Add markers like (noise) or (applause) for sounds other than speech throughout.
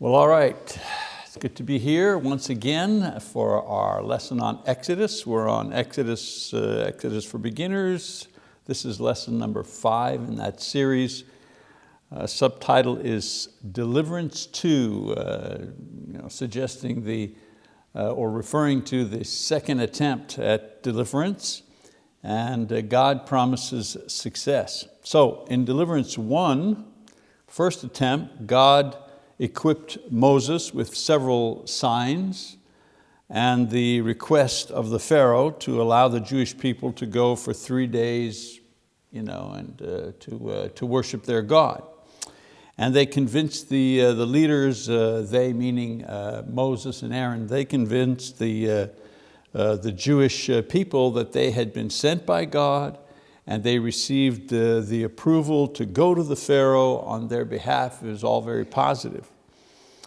Well, all right. It's good to be here once again for our lesson on Exodus. We're on Exodus, uh, Exodus for Beginners. This is lesson number five in that series. Uh, subtitle is Deliverance 2, uh, you know, suggesting the, uh, or referring to the second attempt at deliverance. And uh, God promises success. So in Deliverance 1, first attempt, God equipped Moses with several signs and the request of the Pharaoh to allow the Jewish people to go for three days you know, and uh, to, uh, to worship their God. And they convinced the, uh, the leaders, uh, they meaning uh, Moses and Aaron, they convinced the, uh, the Jewish people that they had been sent by God and they received uh, the approval to go to the Pharaoh on their behalf. It was all very positive.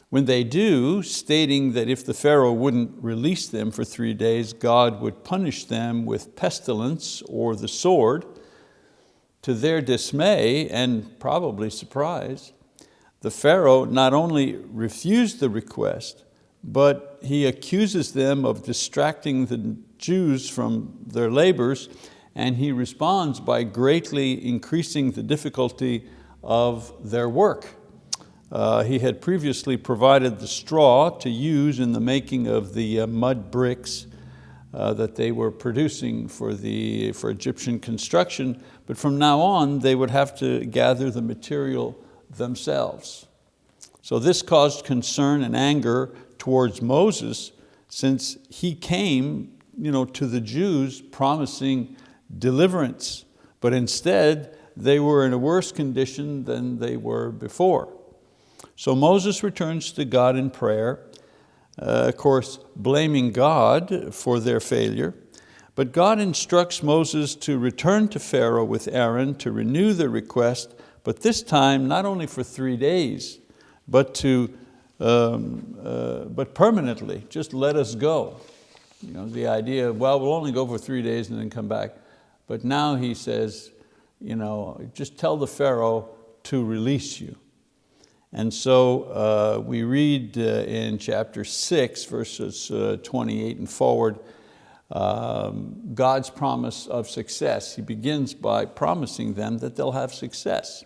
When they do, stating that if the Pharaoh wouldn't release them for three days, God would punish them with pestilence or the sword, to their dismay and probably surprise, the Pharaoh not only refused the request, but he accuses them of distracting the Jews from their labors and he responds by greatly increasing the difficulty of their work. Uh, he had previously provided the straw to use in the making of the uh, mud bricks uh, that they were producing for, the, for Egyptian construction, but from now on they would have to gather the material themselves. So this caused concern and anger towards Moses since he came you know, to the Jews promising deliverance, but instead they were in a worse condition than they were before. So Moses returns to God in prayer, uh, of course blaming God for their failure, but God instructs Moses to return to Pharaoh with Aaron to renew the request, but this time not only for three days, but, to, um, uh, but permanently, just let us go. You know, the idea, well, we'll only go for three days and then come back. But now he says, you know, just tell the Pharaoh to release you. And so uh, we read uh, in chapter six, verses uh, 28 and forward, um, God's promise of success. He begins by promising them that they'll have success.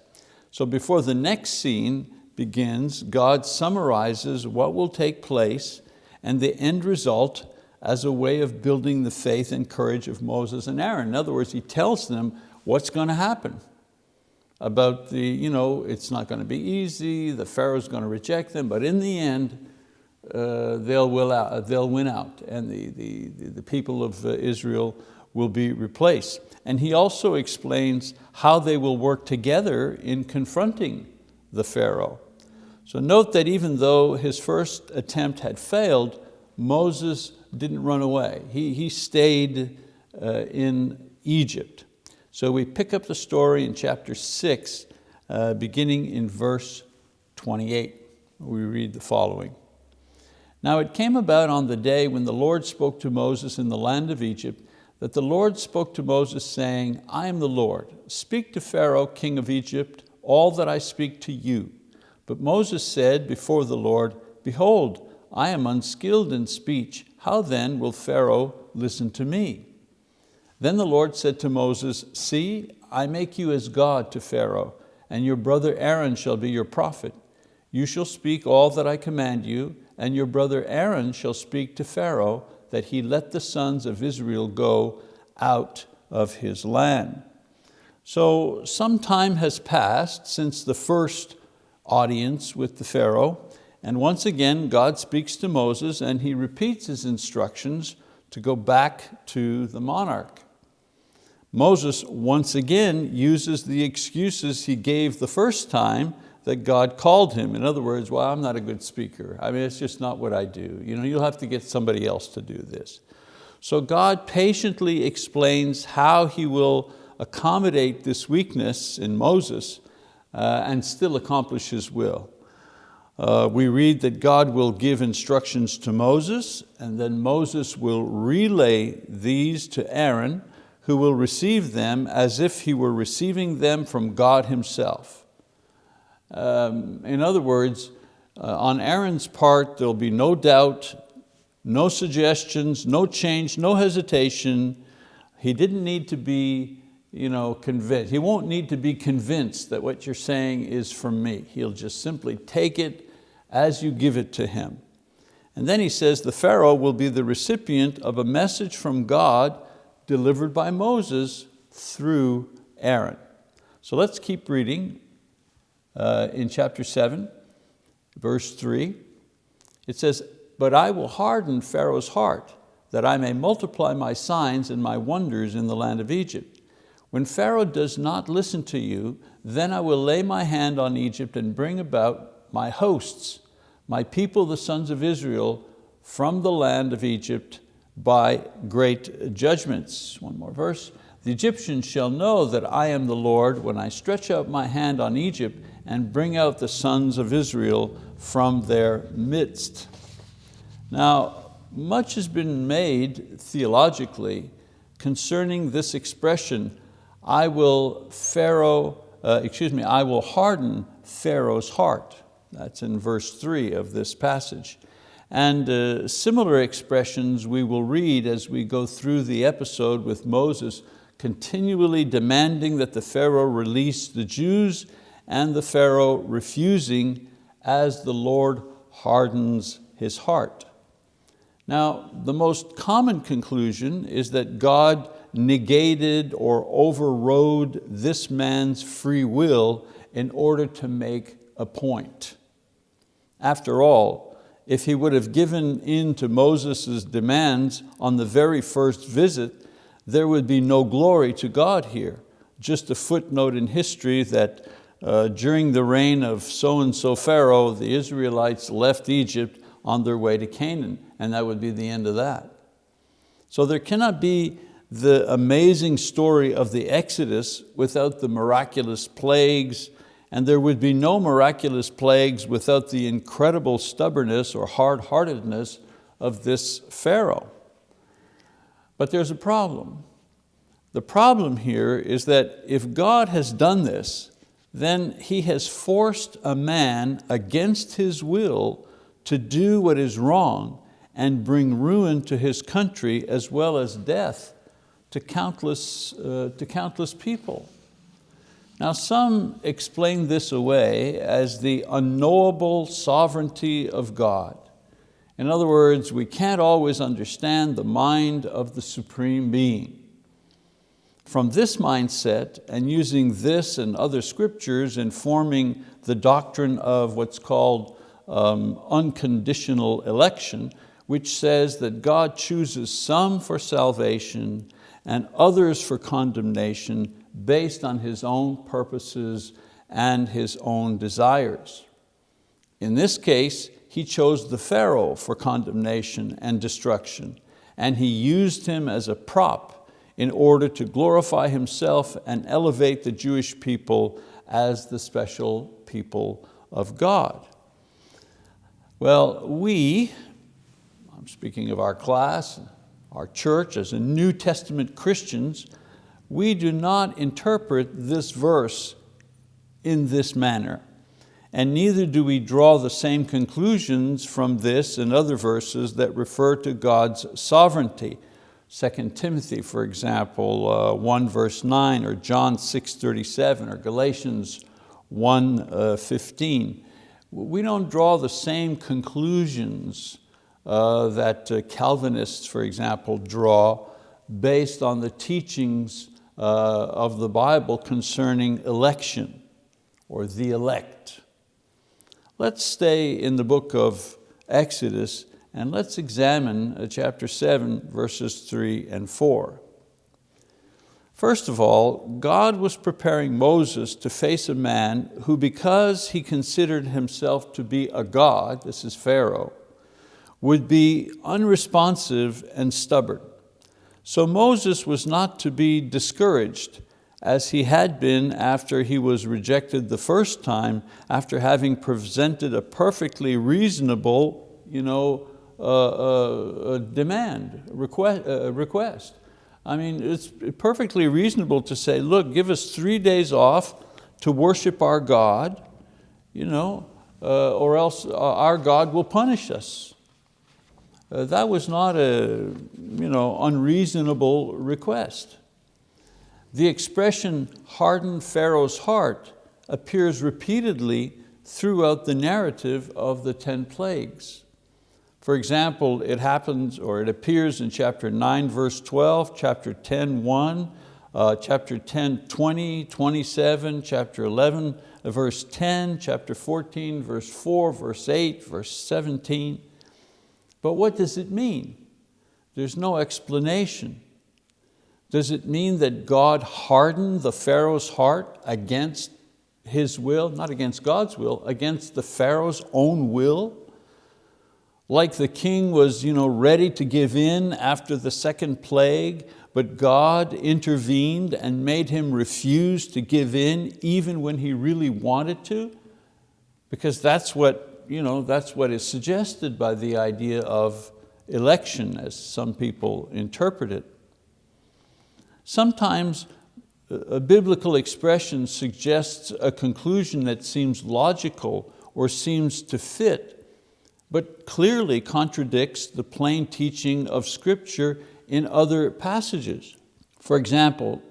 So before the next scene begins, God summarizes what will take place and the end result as a way of building the faith and courage of Moses and Aaron. In other words, he tells them what's going to happen about the, you know, it's not going to be easy, the Pharaoh's going to reject them, but in the end, uh, they'll, will out, they'll win out and the, the, the people of uh, Israel will be replaced. And he also explains how they will work together in confronting the Pharaoh. So note that even though his first attempt had failed, Moses didn't run away. He, he stayed uh, in Egypt. So we pick up the story in chapter six, uh, beginning in verse 28. We read the following. Now it came about on the day when the Lord spoke to Moses in the land of Egypt, that the Lord spoke to Moses saying, I am the Lord, speak to Pharaoh, king of Egypt, all that I speak to you. But Moses said before the Lord, Behold, I am unskilled in speech, how then will Pharaoh listen to me? Then the Lord said to Moses, See, I make you as God to Pharaoh, and your brother Aaron shall be your prophet. You shall speak all that I command you, and your brother Aaron shall speak to Pharaoh, that he let the sons of Israel go out of his land. So some time has passed since the first audience with the Pharaoh, and once again, God speaks to Moses and he repeats his instructions to go back to the monarch. Moses once again uses the excuses he gave the first time that God called him. In other words, well, I'm not a good speaker. I mean, it's just not what I do. You know, you'll have to get somebody else to do this. So God patiently explains how he will accommodate this weakness in Moses uh, and still accomplish his will. Uh, we read that God will give instructions to Moses and then Moses will relay these to Aaron who will receive them as if he were receiving them from God himself. Um, in other words, uh, on Aaron's part, there'll be no doubt, no suggestions, no change, no hesitation. He didn't need to be you know, convinced. He won't need to be convinced that what you're saying is from me. He'll just simply take it as you give it to him. And then he says the Pharaoh will be the recipient of a message from God delivered by Moses through Aaron. So let's keep reading uh, in chapter seven, verse three. It says, but I will harden Pharaoh's heart that I may multiply my signs and my wonders in the land of Egypt. When Pharaoh does not listen to you, then I will lay my hand on Egypt and bring about my hosts, my people, the sons of Israel, from the land of Egypt by great judgments. One more verse. The Egyptians shall know that I am the Lord when I stretch out my hand on Egypt and bring out the sons of Israel from their midst. Now, much has been made theologically concerning this expression, I will Pharaoh, uh, excuse me, I will harden Pharaoh's heart. That's in verse three of this passage. And uh, similar expressions we will read as we go through the episode with Moses continually demanding that the Pharaoh release the Jews and the Pharaoh refusing as the Lord hardens his heart. Now, the most common conclusion is that God negated or overrode this man's free will in order to make a point. After all, if he would have given in to Moses' demands on the very first visit, there would be no glory to God here. Just a footnote in history that uh, during the reign of so-and-so Pharaoh, the Israelites left Egypt on their way to Canaan, and that would be the end of that. So there cannot be the amazing story of the Exodus without the miraculous plagues, and there would be no miraculous plagues without the incredible stubbornness or hard-heartedness of this Pharaoh. But there's a problem. The problem here is that if God has done this, then He has forced a man against his will to do what is wrong and bring ruin to his country as well as death to countless, uh, to countless people. Now some explain this away as the unknowable sovereignty of God. In other words, we can't always understand the mind of the Supreme Being. From this mindset and using this and other scriptures in forming the doctrine of what's called um, unconditional election, which says that God chooses some for salvation and others for condemnation based on His own purposes and His own desires. In this case, He chose the Pharaoh for condemnation and destruction, and He used him as a prop in order to glorify Himself and elevate the Jewish people as the special people of God. Well, we, I'm speaking of our class, our church as a New Testament Christians, we do not interpret this verse in this manner. And neither do we draw the same conclusions from this and other verses that refer to God's sovereignty. 2 Timothy, for example, uh, 1 verse 9, or John 6, 37, or Galatians 1, uh, 15 we don't draw the same conclusions uh, that uh, Calvinists, for example, draw based on the teachings of the Bible concerning election or the elect. Let's stay in the book of Exodus and let's examine uh, chapter seven, verses three and four. First of all, God was preparing Moses to face a man who because he considered himself to be a God, this is Pharaoh, would be unresponsive and stubborn. So Moses was not to be discouraged as he had been after he was rejected the first time, after having presented a perfectly reasonable you know, uh, uh, demand, request, uh, request. I mean, it's perfectly reasonable to say, look, give us three days off to worship our God. You know, uh, or else uh, our God will punish us. Uh, that was not a you know, unreasonable request. The expression hardened Pharaoh's heart appears repeatedly throughout the narrative of the 10 plagues. For example, it happens or it appears in chapter 9 verse 12, chapter 10 1, uh, chapter 10 20, 27, chapter 11 verse 10, chapter 14 verse 4, verse 8, verse 17. But what does it mean? There's no explanation. Does it mean that God hardened the Pharaoh's heart against his will, not against God's will, against the Pharaoh's own will? Like the king was you know, ready to give in after the second plague, but God intervened and made him refuse to give in even when he really wanted to, because that's what, you know, that's what is suggested by the idea of election as some people interpret it. Sometimes uh, a biblical expression suggests a conclusion that seems logical or seems to fit, but clearly contradicts the plain teaching of scripture in other passages. For example,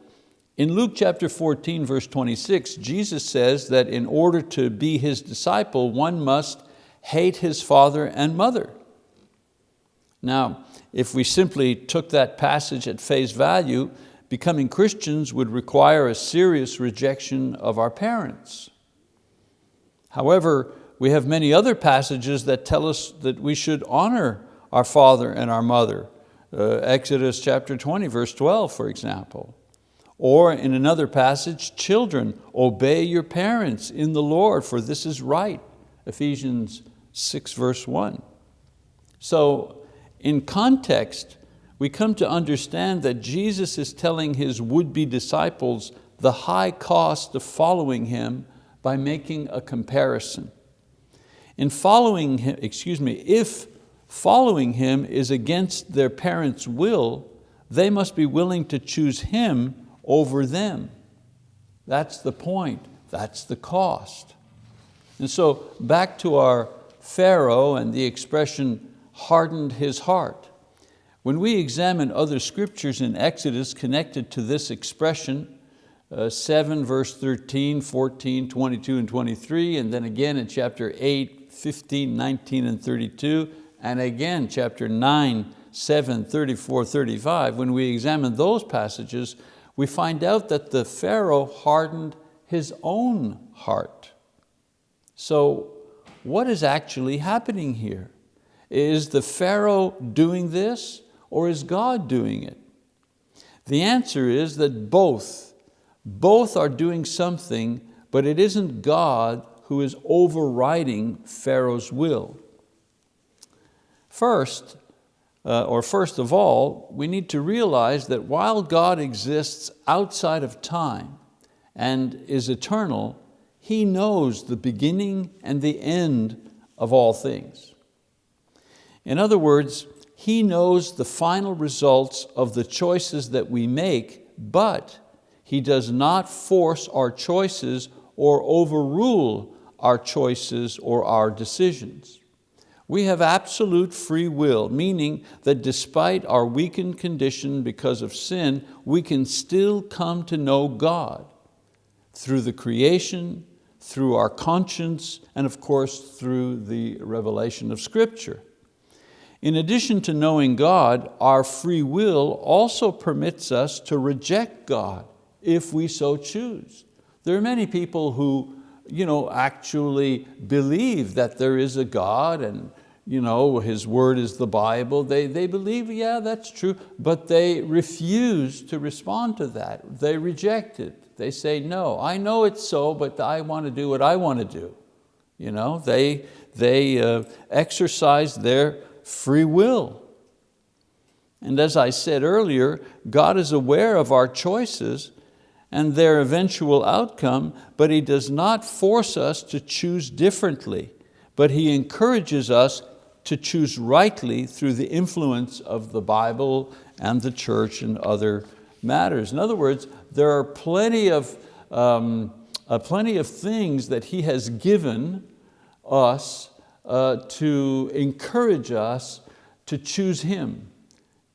in Luke chapter 14, verse 26, Jesus says that in order to be His disciple, one must hate his father and mother. Now, if we simply took that passage at face value, becoming Christians would require a serious rejection of our parents. However, we have many other passages that tell us that we should honor our father and our mother. Uh, Exodus chapter 20, verse 12, for example. Or in another passage, children, obey your parents in the Lord, for this is right. Ephesians 6, verse 1. So in context, we come to understand that Jesus is telling His would-be disciples the high cost of following Him by making a comparison. In following Him, excuse me, if following Him is against their parents' will, they must be willing to choose Him over them. That's the point, that's the cost. And so back to our Pharaoh and the expression hardened his heart. When we examine other scriptures in Exodus connected to this expression, uh, 7 verse 13, 14, 22 and 23, and then again in chapter 8, 15, 19 and 32, and again chapter 9, 7, 34, 35, when we examine those passages, we find out that the Pharaoh hardened his own heart. So what is actually happening here? Is the Pharaoh doing this or is God doing it? The answer is that both, both are doing something, but it isn't God who is overriding Pharaoh's will. First, uh, or first of all, we need to realize that while God exists outside of time and is eternal, He knows the beginning and the end of all things. In other words, he knows the final results of the choices that we make, but He does not force our choices or overrule our choices or our decisions. We have absolute free will, meaning that despite our weakened condition because of sin, we can still come to know God through the creation, through our conscience, and of course through the revelation of Scripture. In addition to knowing God, our free will also permits us to reject God if we so choose. There are many people who you know, actually believe that there is a God and you know, His word is the Bible. They, they believe, yeah, that's true, but they refuse to respond to that. They reject it. They say, no, I know it's so, but I want to do what I want to do. You know, they, they uh, exercise their free will. And as I said earlier, God is aware of our choices and their eventual outcome, but He does not force us to choose differently, but He encourages us to choose rightly through the influence of the Bible and the church and other matters. In other words, there are plenty of, um, uh, plenty of things that He has given us uh, to encourage us to choose Him,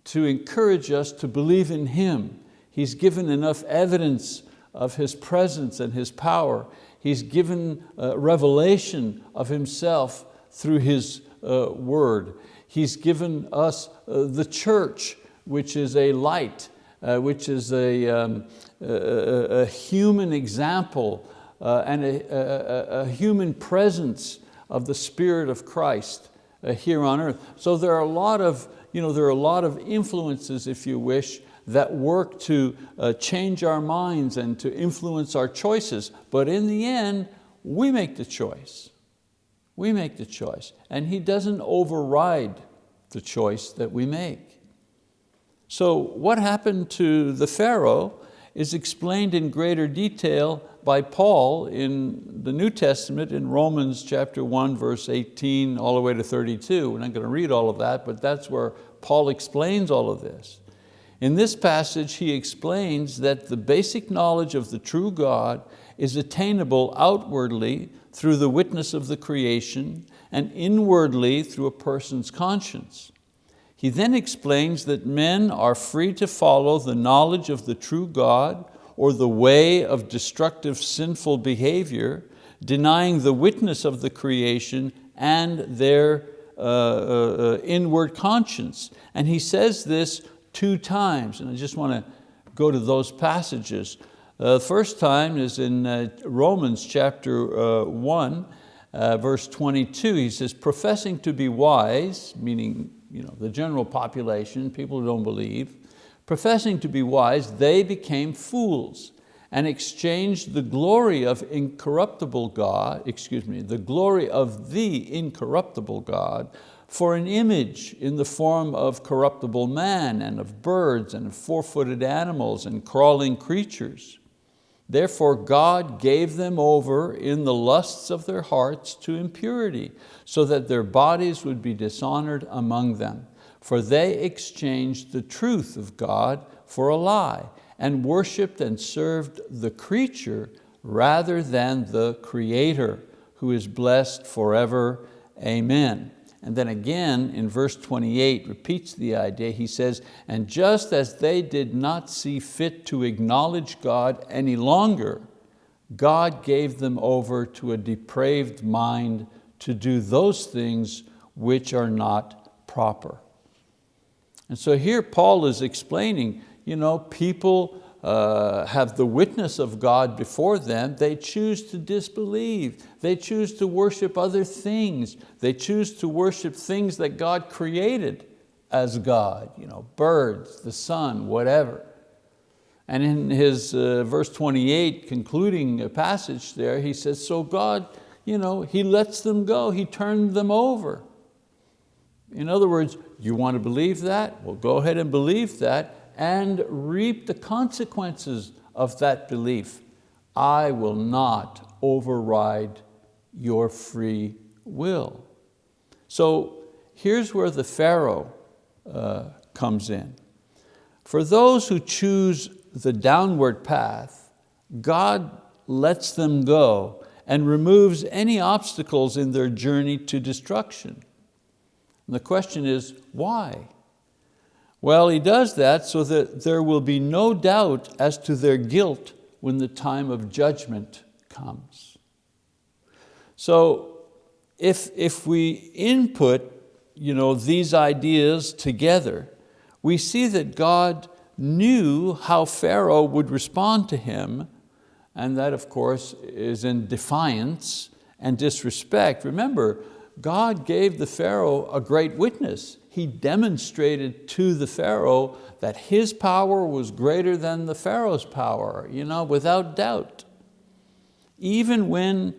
to encourage us to believe in Him. He's given enough evidence of His presence and His power. He's given uh, revelation of Himself through His uh, word. He's given us uh, the church, which is a light, uh, which is a, um, a, a, human example uh, and a, a, human presence of the Spirit of Christ uh, here on earth. So there are a lot of, you know, there are a lot of influences, if you wish, that work to uh, change our minds and to influence our choices. But in the end, we make the choice. We make the choice. And He doesn't override the choice that we make. So what happened to the Pharaoh is explained in greater detail by Paul in the New Testament in Romans chapter 1, verse 18, all the way to 32. We're not going to read all of that, but that's where Paul explains all of this. In this passage, he explains that the basic knowledge of the true God is attainable outwardly through the witness of the creation and inwardly through a person's conscience. He then explains that men are free to follow the knowledge of the true God or the way of destructive sinful behavior, denying the witness of the creation and their uh, uh, uh inward conscience. And he says this two times, and I just want to go to those passages. The uh, first time is in uh, Romans chapter uh, 1, verse 22. He says, professing to be wise, meaning you know, the general population, people who don't believe, professing to be wise, they became fools and exchanged the glory of incorruptible God, excuse me, the glory of the incorruptible God for an image in the form of corruptible man and of birds and four-footed animals and crawling creatures. Therefore God gave them over in the lusts of their hearts to impurity, so that their bodies would be dishonored among them. For they exchanged the truth of God for a lie, and worshiped and served the creature rather than the Creator, who is blessed forever. Amen. And then again in verse 28 repeats the idea. He says, and just as they did not see fit to acknowledge God any longer, God gave them over to a depraved mind to do those things which are not proper. And so here Paul is explaining, you know, people uh, have the witness of God before them, they choose to disbelieve. They choose to worship other things. They choose to worship things that God created as God, you know, birds, the sun, whatever. And in his uh, verse 28, concluding passage there, he says, so God, you know, He lets them go, He turned them over. In other words, you want to believe that? Well, go ahead and believe that and reap the consequences of that belief. I will not override your free will. So here's where the Pharaoh uh, comes in. For those who choose the downward path, God lets them go and removes any obstacles in their journey to destruction. And the question is, why? Well, he does that so that there will be no doubt as to their guilt when the time of judgment comes. So if, if we input you know, these ideas together, we see that God knew how Pharaoh would respond to him, and that of course is in defiance and disrespect. Remember, God gave the Pharaoh a great witness he demonstrated to the Pharaoh that his power was greater than the Pharaoh's power, you know, without doubt. Even when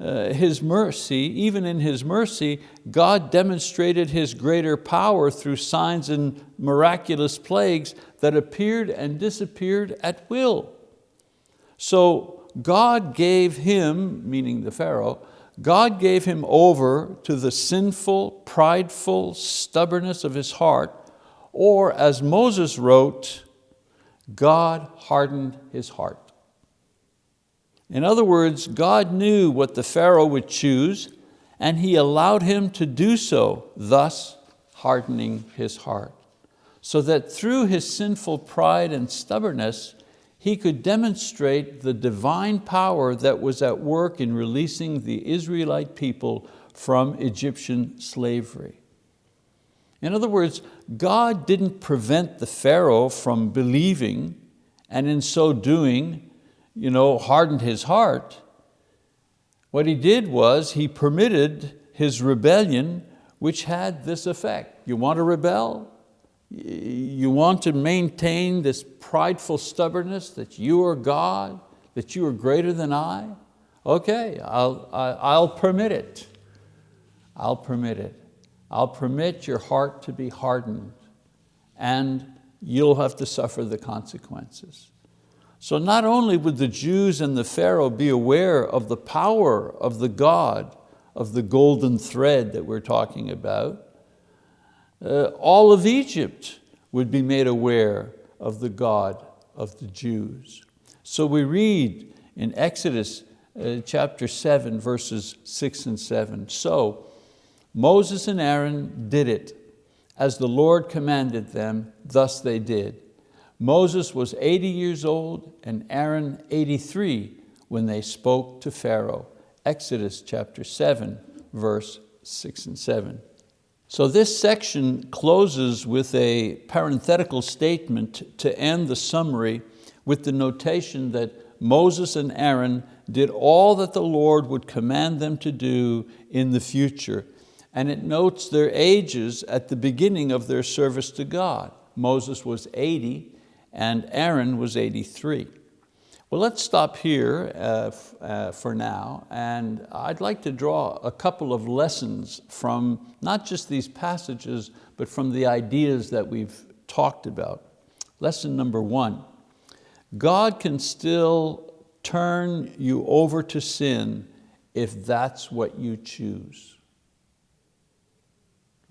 uh, his mercy, even in his mercy, God demonstrated his greater power through signs and miraculous plagues that appeared and disappeared at will. So God gave him, meaning the Pharaoh, God gave him over to the sinful, prideful stubbornness of his heart, or as Moses wrote, God hardened his heart. In other words, God knew what the Pharaoh would choose, and he allowed him to do so, thus hardening his heart, so that through his sinful pride and stubbornness, he could demonstrate the divine power that was at work in releasing the Israelite people from Egyptian slavery. In other words, God didn't prevent the Pharaoh from believing and in so doing, you know, hardened his heart. What he did was he permitted his rebellion which had this effect. You want to rebel? You want to maintain this prideful stubbornness that you are God, that you are greater than I? Okay, I'll, I'll permit it. I'll permit it. I'll permit your heart to be hardened and you'll have to suffer the consequences. So not only would the Jews and the Pharaoh be aware of the power of the God of the golden thread that we're talking about, uh, all of Egypt would be made aware of the God of the Jews. So we read in Exodus uh, chapter seven, verses six and seven. So Moses and Aaron did it as the Lord commanded them, thus they did. Moses was 80 years old and Aaron 83 when they spoke to Pharaoh. Exodus chapter seven, verse six and seven. So this section closes with a parenthetical statement to end the summary with the notation that Moses and Aaron did all that the Lord would command them to do in the future. And it notes their ages at the beginning of their service to God. Moses was 80 and Aaron was 83. Well, let's stop here uh, uh, for now, and I'd like to draw a couple of lessons from not just these passages, but from the ideas that we've talked about. Lesson number one, God can still turn you over to sin if that's what you choose.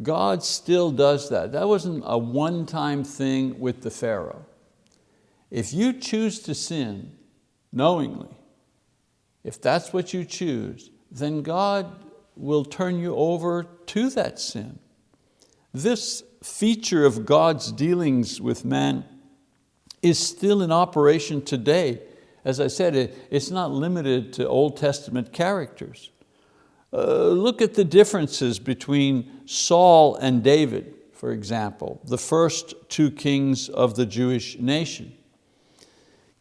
God still does that. That wasn't a one-time thing with the Pharaoh. If you choose to sin, knowingly, if that's what you choose, then God will turn you over to that sin. This feature of God's dealings with man is still in operation today. As I said, it's not limited to Old Testament characters. Uh, look at the differences between Saul and David, for example, the first two kings of the Jewish nation.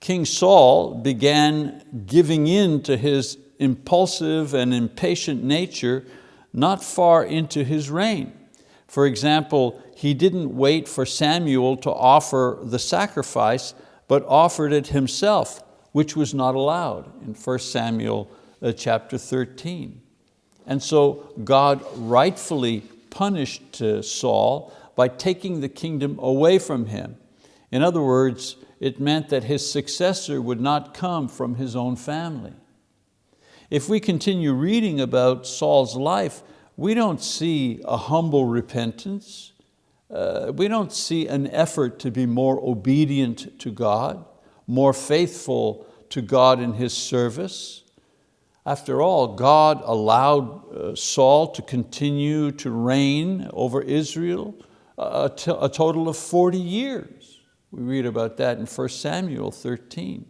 King Saul began giving in to his impulsive and impatient nature not far into his reign. For example, he didn't wait for Samuel to offer the sacrifice, but offered it himself, which was not allowed in 1 Samuel uh, chapter 13. And so God rightfully punished uh, Saul by taking the kingdom away from him. In other words, it meant that his successor would not come from his own family. If we continue reading about Saul's life, we don't see a humble repentance. Uh, we don't see an effort to be more obedient to God, more faithful to God in His service. After all, God allowed uh, Saul to continue to reign over Israel a, a total of 40 years. We read about that in 1 Samuel 13.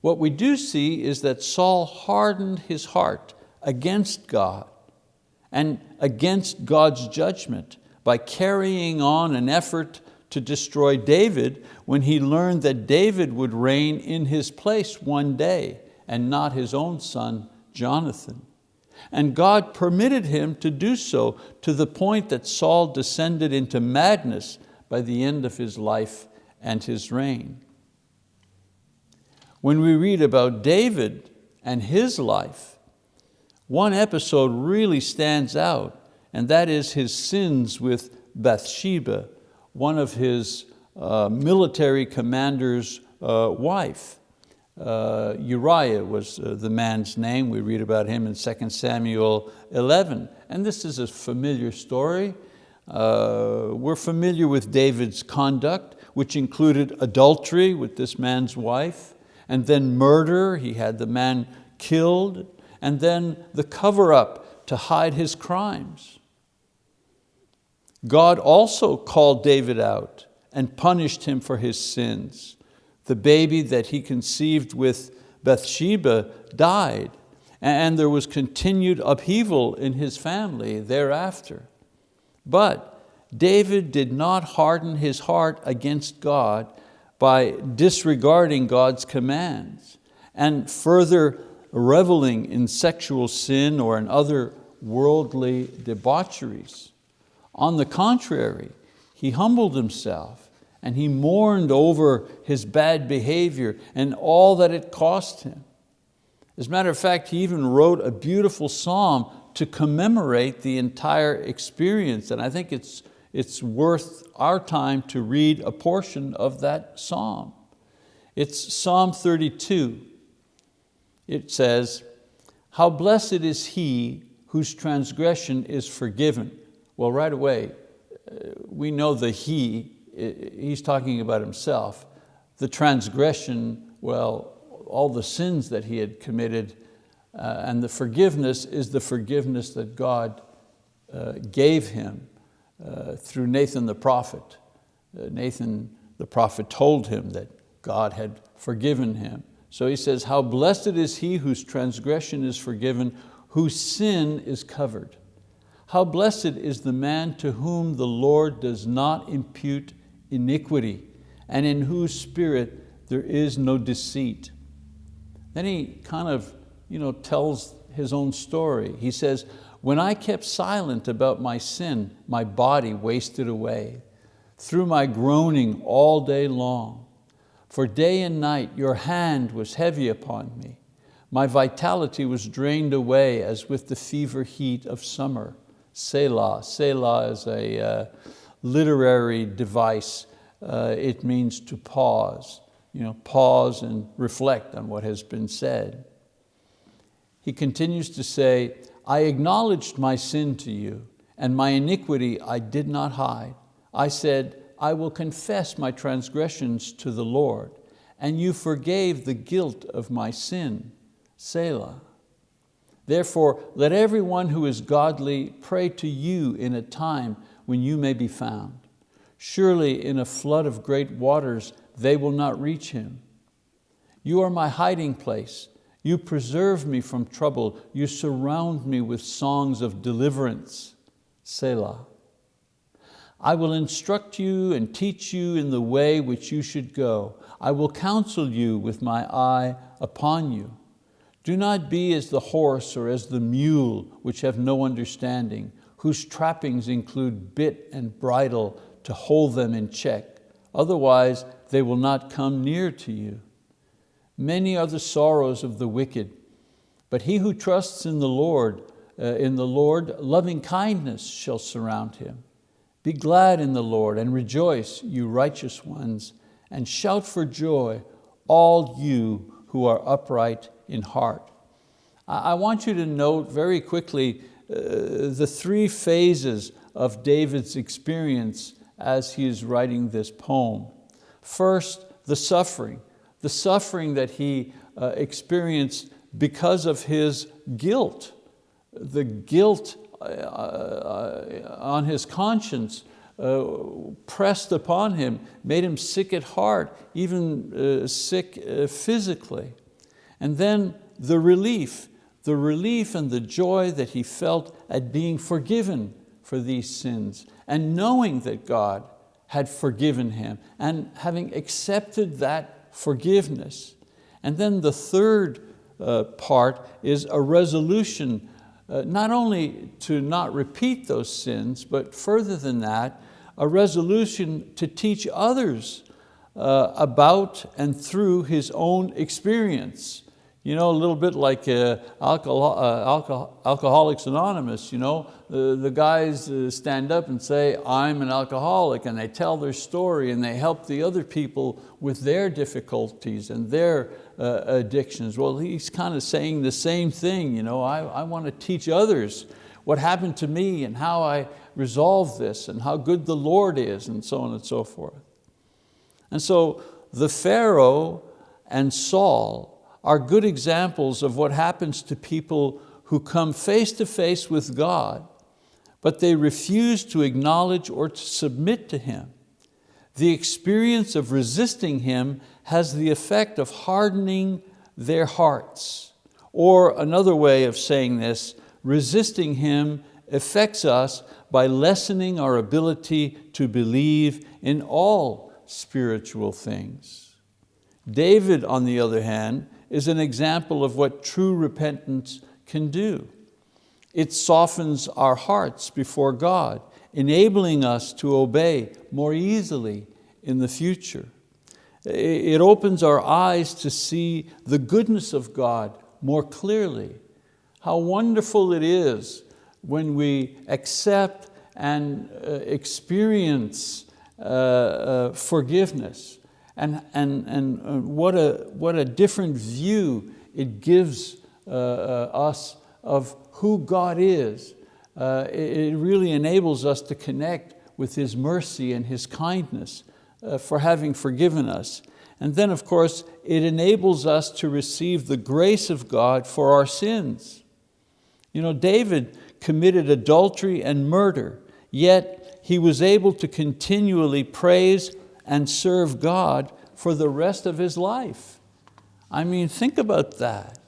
What we do see is that Saul hardened his heart against God and against God's judgment by carrying on an effort to destroy David when he learned that David would reign in his place one day and not his own son, Jonathan. And God permitted him to do so to the point that Saul descended into madness by the end of his life and his reign. When we read about David and his life, one episode really stands out, and that is his sins with Bathsheba, one of his uh, military commander's uh, wife. Uh, Uriah was uh, the man's name. We read about him in 2 Samuel 11. And this is a familiar story. Uh, we're familiar with David's conduct, which included adultery with this man's wife, and then murder, he had the man killed, and then the cover up to hide his crimes. God also called David out and punished him for his sins. The baby that he conceived with Bathsheba died, and there was continued upheaval in his family thereafter. But David did not harden his heart against God by disregarding God's commands and further reveling in sexual sin or in other worldly debaucheries. On the contrary, he humbled himself and he mourned over his bad behavior and all that it cost him. As a matter of fact, he even wrote a beautiful psalm to commemorate the entire experience. And I think it's, it's worth our time to read a portion of that psalm. It's Psalm 32. It says, how blessed is he whose transgression is forgiven. Well, right away, uh, we know the he, he's talking about himself. The transgression, well, all the sins that he had committed uh, and the forgiveness is the forgiveness that God uh, gave him uh, through Nathan the prophet. Uh, Nathan the prophet told him that God had forgiven him. So he says, how blessed is he whose transgression is forgiven, whose sin is covered. How blessed is the man to whom the Lord does not impute iniquity and in whose spirit there is no deceit. Then he kind of you know, tells his own story. He says, when I kept silent about my sin, my body wasted away through my groaning all day long. For day and night your hand was heavy upon me. My vitality was drained away as with the fever heat of summer. Selah. Selah is a uh, literary device. Uh, it means to pause. You know, pause and reflect on what has been said he continues to say, I acknowledged my sin to you, and my iniquity I did not hide. I said, I will confess my transgressions to the Lord, and you forgave the guilt of my sin. Selah. Therefore, let everyone who is godly pray to you in a time when you may be found. Surely in a flood of great waters they will not reach him. You are my hiding place. You preserve me from trouble. You surround me with songs of deliverance. Selah. I will instruct you and teach you in the way which you should go. I will counsel you with my eye upon you. Do not be as the horse or as the mule, which have no understanding, whose trappings include bit and bridle to hold them in check. Otherwise, they will not come near to you. Many are the sorrows of the wicked, but he who trusts in the Lord, uh, in the Lord, loving kindness shall surround him. Be glad in the Lord and rejoice, you righteous ones, and shout for joy, all you who are upright in heart. I want you to note very quickly uh, the three phases of David's experience as he is writing this poem. First, the suffering the suffering that he uh, experienced because of his guilt. The guilt uh, uh, on his conscience uh, pressed upon him, made him sick at heart, even uh, sick uh, physically. And then the relief, the relief and the joy that he felt at being forgiven for these sins and knowing that God had forgiven him and having accepted that forgiveness. And then the third uh, part is a resolution uh, not only to not repeat those sins, but further than that, a resolution to teach others uh, about and through his own experience. You know, a little bit like uh, alcohol, uh, alcohol, Alcoholics Anonymous, you know, the, guys uh, stand up and say, I'm an alcoholic, and they tell their story and they help the other people with their difficulties and their uh, addictions. Well, he's kind of saying the same thing, you know, I, I want to teach others what happened to me and how I resolved this and how good the Lord is and so on and so forth. And so the Pharaoh and Saul are good examples of what happens to people who come face to face with God, but they refuse to acknowledge or to submit to Him. The experience of resisting Him has the effect of hardening their hearts. Or another way of saying this, resisting Him affects us by lessening our ability to believe in all spiritual things. David, on the other hand, is an example of what true repentance can do. It softens our hearts before God, enabling us to obey more easily in the future. It opens our eyes to see the goodness of God more clearly. How wonderful it is when we accept and uh, experience uh, uh, forgiveness and, and, and uh, what, a, what a different view it gives uh, uh, us of who God is. It, it really enables us to connect with His mercy and His kindness for having forgiven us. And then of course, it enables us to receive the grace of God for our sins. You know, David committed adultery and murder, yet he was able to continually praise and serve God for the rest of his life. I mean, think about that.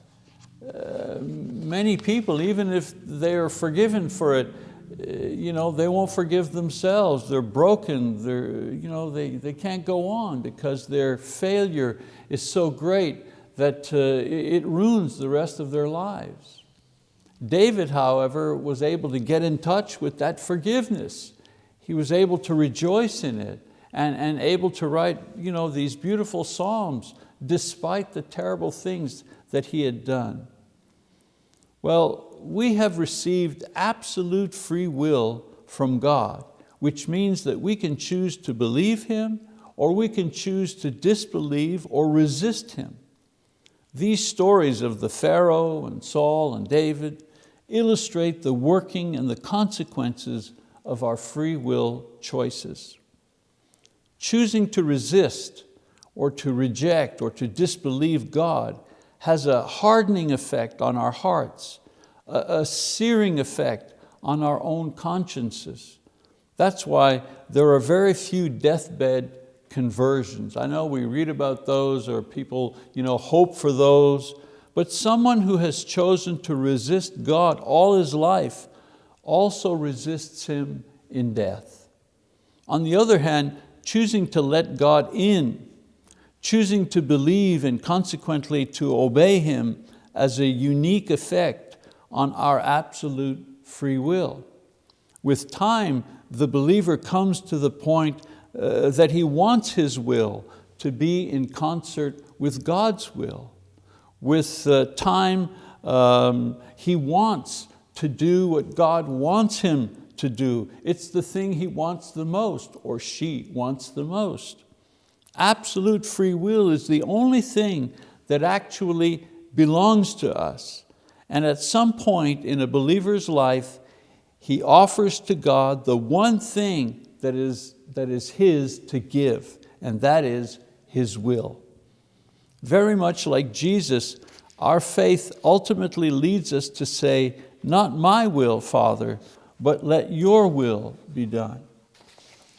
Uh, many people, even if they're forgiven for it, uh, you know, they won't forgive themselves. They're broken. They're, you know, they, they can't go on because their failure is so great that uh, it ruins the rest of their lives. David, however, was able to get in touch with that forgiveness. He was able to rejoice in it and, and able to write you know, these beautiful psalms despite the terrible things that he had done. Well, we have received absolute free will from God, which means that we can choose to believe Him or we can choose to disbelieve or resist Him. These stories of the Pharaoh and Saul and David illustrate the working and the consequences of our free will choices. Choosing to resist or to reject or to disbelieve God has a hardening effect on our hearts, a, a searing effect on our own consciences. That's why there are very few deathbed conversions. I know we read about those or people you know, hope for those, but someone who has chosen to resist God all his life also resists Him in death. On the other hand, choosing to let God in, choosing to believe and consequently to obey Him as a unique effect on our absolute free will. With time, the believer comes to the point uh, that he wants his will to be in concert with God's will with uh, time, um, he wants to do what God wants him to do. It's the thing he wants the most, or she wants the most. Absolute free will is the only thing that actually belongs to us. And at some point in a believer's life, he offers to God the one thing that is, that is his to give, and that is his will. Very much like Jesus, our faith ultimately leads us to say, not my will, Father, but let your will be done.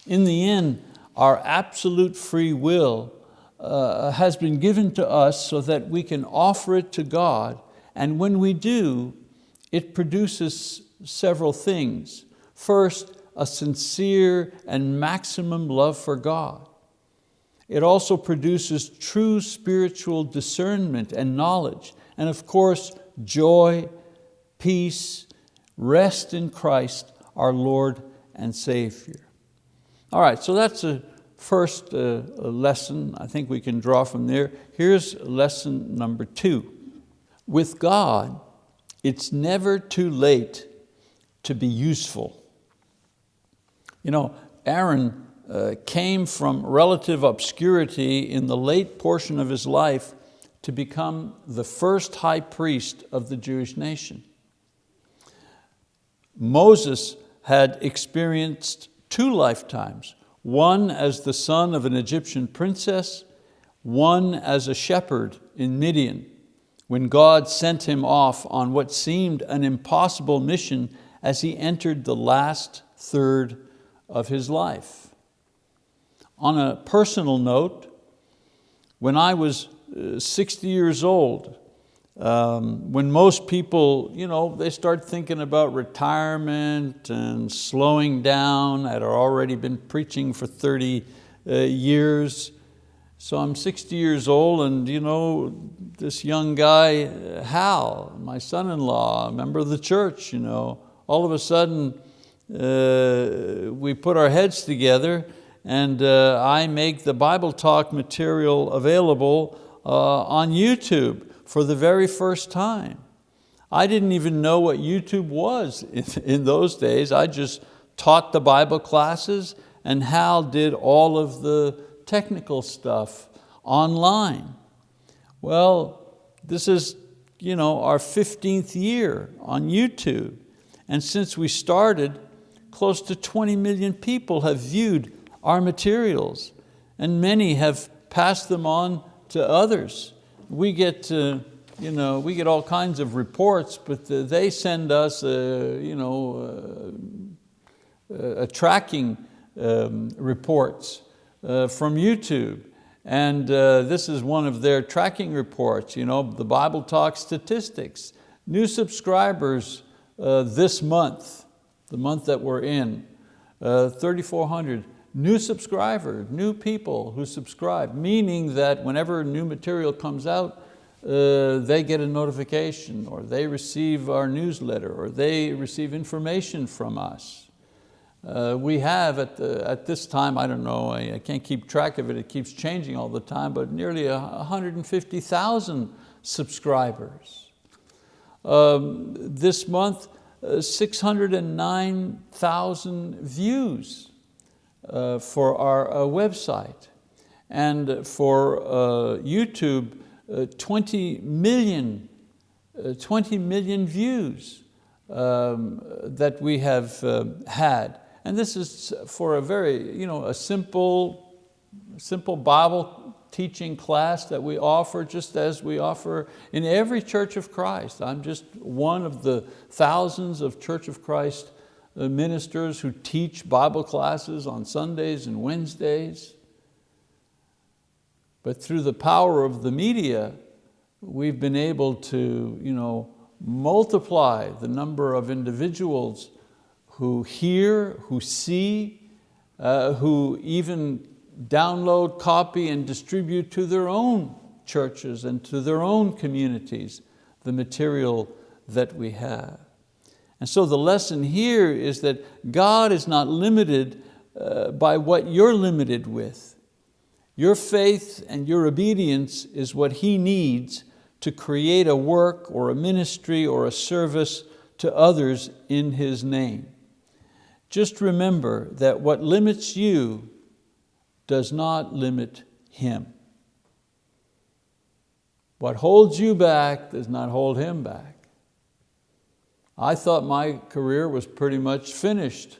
In the end, our absolute free will uh, has been given to us so that we can offer it to God, and when we do, it produces several things. First, a sincere and maximum love for God. It also produces true spiritual discernment and knowledge, and of course, joy, peace, rest in Christ, our Lord and Savior. All right, so that's a first uh, lesson I think we can draw from there. Here's lesson number two. With God, it's never too late to be useful. You know, Aaron uh, came from relative obscurity in the late portion of his life to become the first high priest of the Jewish nation. Moses had experienced two lifetimes, one as the son of an Egyptian princess, one as a shepherd in Midian. when God sent him off on what seemed an impossible mission as he entered the last third of his life. On a personal note, when I was uh, 60 years old, um, when most people, you know, they start thinking about retirement and slowing down, I'd already been preaching for 30 uh, years. So I'm 60 years old and you know, this young guy, Hal, my son-in-law, a member of the church, you know, all of a sudden uh, we put our heads together and uh, I make the Bible Talk material available uh, on YouTube for the very first time. I didn't even know what YouTube was (laughs) in, in those days. I just taught the Bible classes and Hal did all of the technical stuff online. Well, this is you know, our 15th year on YouTube. And since we started, close to 20 million people have viewed our materials and many have passed them on to others we get, uh, you know, we get all kinds of reports, but uh, they send us uh, you know, a tracking um, reports from YouTube. And this is one of their tracking reports, you know, the Bible Talk statistics. New subscribers this month, the month that we're in, 3,400 new subscribers, new people who subscribe, meaning that whenever new material comes out, uh, they get a notification or they receive our newsletter or they receive information from us. Uh, we have at, the, at this time, I don't know, I, I, can't keep track of it, it keeps changing all the time, but nearly 150,000 subscribers. Um, this month, uh, 609,000 views uh, for our uh, website. And for uh, YouTube, 20 million, 20 million views um, that we have had. And this is for a very, you know, a simple, simple Bible teaching class that we offer just as we offer in every Church of Christ. I'm just one of the thousands of Church of Christ uh, ministers who teach Bible classes on Sundays and Wednesdays. But through the power of the media, we've been able to you know, multiply the number of individuals who hear, who see, uh, who even download, copy, and distribute to their own churches and to their own communities the material that we have. And so the lesson here is that God is not limited uh, by what you're limited with. Your faith and your obedience is what He needs to create a work or a ministry or a service to others in His name. Just remember that what limits you does not limit Him. What holds you back does not hold Him back. I thought my career was pretty much finished,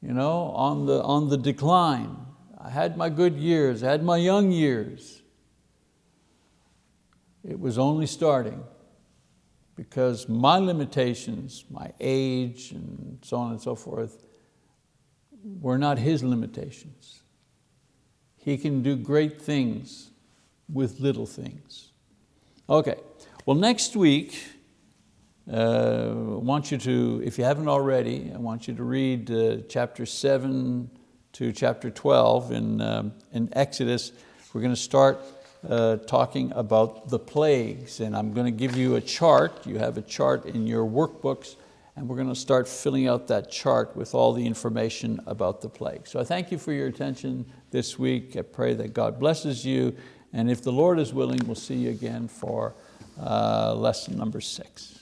you know, on the, on the decline. I had my good years, I had my young years. It was only starting because my limitations, my age and so on and so forth, were not his limitations. He can do great things with little things. Okay, well next week, uh, want you to, if you haven't already, I want you to read uh, chapter seven to chapter 12 in, um, in Exodus. We're going to start uh, talking about the plagues and I'm going to give you a chart. You have a chart in your workbooks and we're going to start filling out that chart with all the information about the plague. So I thank you for your attention this week. I pray that God blesses you and if the Lord is willing, we'll see you again for uh, lesson number six.